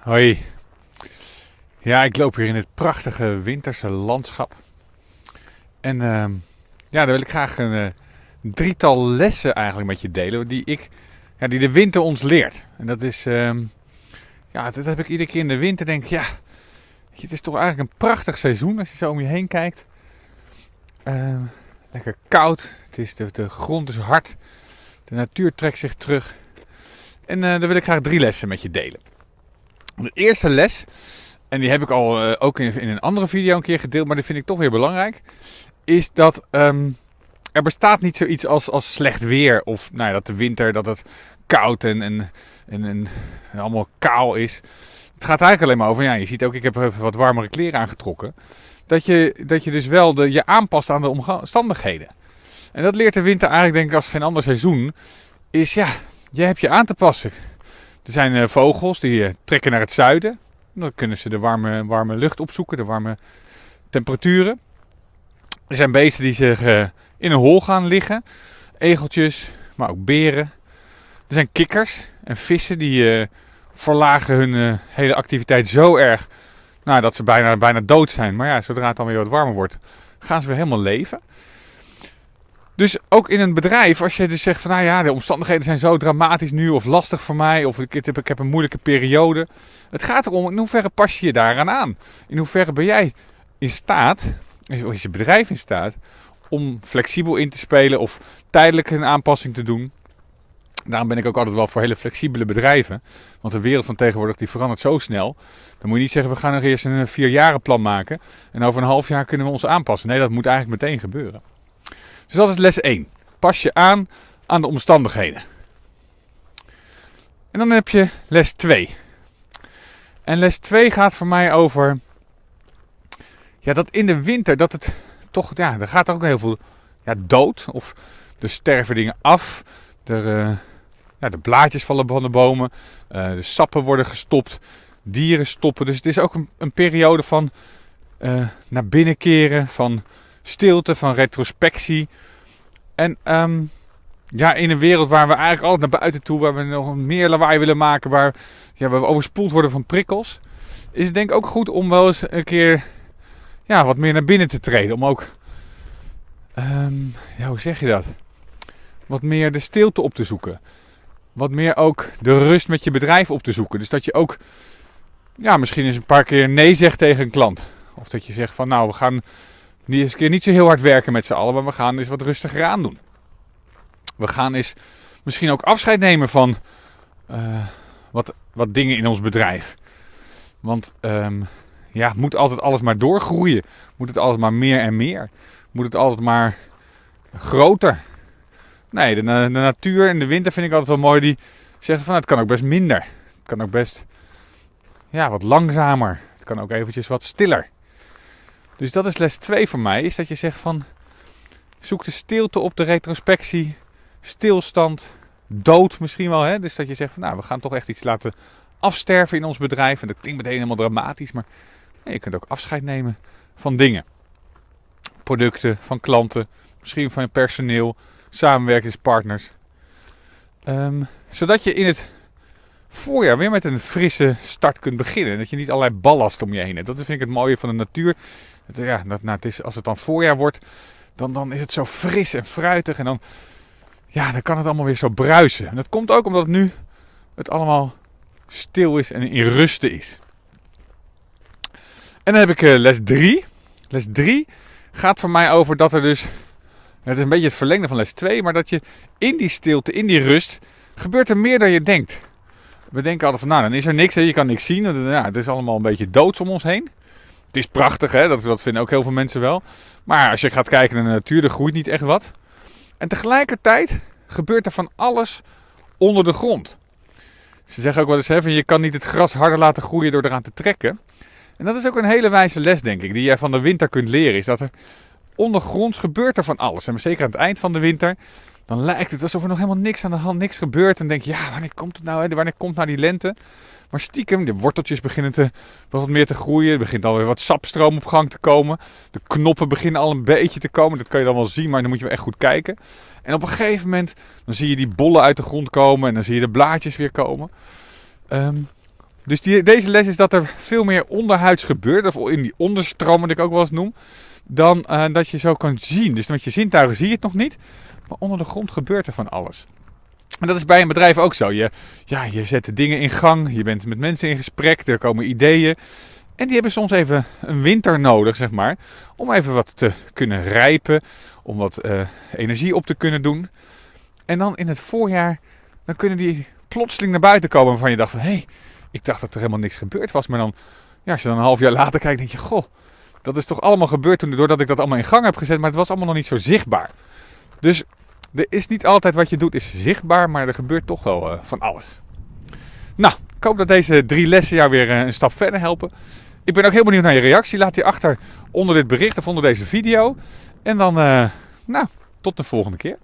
Hoi. Ja, ik loop hier in het prachtige winterse landschap. En ehm, ja, daar wil ik graag een eh, drietal lessen eigenlijk met je delen. Die, ik, ja, die de winter ons leert. En dat is, ehm, ja, dat heb ik iedere keer in de winter. Denk ja, het is toch eigenlijk een prachtig seizoen als je zo om je heen kijkt. Ehm, lekker koud. Het is, de, de grond is hard. De natuur trekt zich terug. En uh, daar wil ik graag drie lessen met je delen. De eerste les, en die heb ik al uh, ook in, in, een andere video een keer gedeeld, maar die vind ik toch weer belangrijk, is dat um, er bestaat niet zoiets als, als slecht weer. Of nou ja, dat de winter, dat het koud en, en, en, en allemaal kaal is. Het gaat eigenlijk alleen maar over, ja, je ziet ook, ik heb even wat warmere kleren aangetrokken. Dat je, dat je dus wel de, je aanpast aan de omstandigheden. En dat leert de winter eigenlijk denk ik als geen ander seizoen. Is ja, je hebt je aan te passen. Er zijn uh, vogels die uh, trekken naar het zuiden. Dan kunnen ze de warme, warme lucht opzoeken, de warme temperaturen. Er zijn beesten die zich uh, in een hol gaan liggen. Egeltjes, maar ook beren. Er zijn kikkers en vissen die verlagen hun hele activiteit zo erg nou, dat ze bijna, bijna dood zijn. Maar ja, zodra het dan weer wat warmer wordt, gaan ze weer helemaal leven. Dus ook in een bedrijf, als je dus zegt van nou ja, de omstandigheden zijn zo dramatisch nu of lastig voor mij of ik heb, ik heb een moeilijke periode. Het gaat erom in hoeverre pas je je daaraan aan? In hoeverre ben jij in staat, is je bedrijf in staat, om flexibel in te spelen of tijdelijk een aanpassing te doen. Daarom ben ik ook altijd wel voor hele flexibele bedrijven. Want de wereld van tegenwoordig die verandert zo snel. Dan moet je niet zeggen we gaan nog eerst een vierjarenplan maken. En over een half jaar kunnen we ons aanpassen. Nee, dat moet eigenlijk meteen gebeuren. Dus dat is les 1. Pas je aan aan de omstandigheden. En dan heb je les 2. En les 2 gaat voor mij over ja, dat in de winter dat het toch, ja, er gaat ook heel veel ja, dood. Of er sterven dingen af. Er, uh, ja, de blaadjes vallen van de bomen. Uh, de sappen worden gestopt. Dieren stoppen. Dus het is ook een, een periode van uh, naar binnen keren. Van stilte, van retrospectie. En um, ja, in een wereld waar we eigenlijk altijd naar buiten toe, waar we nog meer lawaai willen maken, waar, we overspoeld worden van prikkels, is het denk ik ook goed om wel eens een keer ja, wat meer naar binnen te treden. Om ook, um, ja, hoe zeg je dat? Wat meer de stilte op te zoeken. Wat meer ook de rust met je bedrijf op te zoeken. Dus dat je ook, ja, misschien eens een paar keer nee zegt tegen een klant. Of dat je zegt van, nou, we gaan niet eens een keer niet zo heel hard werken met z'n allen, maar we gaan eens wat rustiger aan doen. We gaan eens misschien ook afscheid nemen van uh, wat, wat dingen in ons bedrijf. Want um, ja, moet altijd alles maar doorgroeien? Moet het altijd maar meer en meer? Moet het altijd maar groter? Nee, de, natuur in de winter vind ik altijd wel mooi. Die zegt van het kan ook best minder. Het kan ook best ja, wat langzamer. Het kan ook eventjes wat stiller. Dus dat is les 2 voor mij. Is dat je zegt van zoek de stilte op de retrospectie. Stilstand. Dood misschien wel. Hè? Dus dat je zegt van nou we gaan toch echt iets laten afsterven in ons bedrijf. En dat klinkt meteen helemaal dramatisch. Maar je kunt ook afscheid nemen van dingen. Producten, van klanten. Misschien van je personeel. Samenwerkingspartners. Um, zodat je in het voorjaar weer met een frisse start kunt beginnen. Dat je niet allerlei ballast om je heen hebt. Dat vind ik het mooie van de natuur ja, dat, nou, het is, als het dan voorjaar wordt, dan, dan is het zo fris en fruitig. En dan, ja, dan kan het allemaal weer zo bruisen. En dat komt ook omdat nu het allemaal stil is en in rusten is. En dan heb ik uh, les 3. Les 3 gaat voor mij over dat er dus. Het is een beetje het verlengde van les 2, maar dat je in die stilte, in die rust, gebeurt er meer dan je denkt. We denken altijd van, nou, dan is er niks, hè, je kan niks zien. Ja, het is allemaal een beetje doods om ons heen. Het is prachtig, hè? Dat, vinden ook heel veel mensen wel. Maar als je gaat kijken naar de natuur, er groeit niet echt wat. En tegelijkertijd gebeurt er van alles onder de grond. Ze zeggen ook wel eens, hè, van je kan niet het gras harder laten groeien door eraan te trekken. En dat is ook een hele wijze les, denk ik, die jij van de winter kunt leren. Is dat er ondergronds gebeurt er van alles. En zeker aan het eind van de winter, dan lijkt het alsof er nog helemaal niks aan de hand, niks gebeurt. En denk je, ja, wanneer komt het nou? Hè? Wanneer komt nou die lente? Maar stiekem, de worteltjes beginnen te, wat meer te groeien. Er begint alweer wat sapstroom op gang te komen. De knoppen beginnen al een beetje te komen. Dat kan je dan wel zien, maar dan moet je wel echt goed kijken. En op een gegeven moment, dan zie je die bollen uit de grond komen. En dan zie je de blaadjes weer komen. Um, Dus die, deze les is dat er veel meer onderhuids gebeurt, of in die onderstroom, wat ik ook wel eens noem, dan uh, dat je zo kan zien. Dus met je zintuigen zie je het nog niet, maar onder de grond gebeurt er van alles. En dat is bij een bedrijf ook zo. Je, ja, je zet dingen in gang, je bent met mensen in gesprek, er komen ideeën. En die hebben soms even een winter nodig, zeg maar, om even wat te kunnen rijpen, om wat uh, energie op te kunnen doen. En dan in het voorjaar, dan kunnen die plotseling naar buiten komen waarvan je dacht van, hé, hey, ik dacht dat er helemaal niks gebeurd was. Maar dan, ja, als je dan een half jaar later kijkt, denk je, goh, dat is toch allemaal gebeurd toen, doordat ik dat allemaal in gang heb gezet, maar het was allemaal nog niet zo zichtbaar. Dus er is niet altijd wat je doet is zichtbaar, maar er gebeurt toch wel uh, van alles. Nou, ik hoop dat deze drie lessen jou weer uh, een stap verder helpen. Ik ben ook heel benieuwd naar je reactie. Laat die achter onder dit bericht of onder deze video. En dan, uh, nou, tot de volgende keer.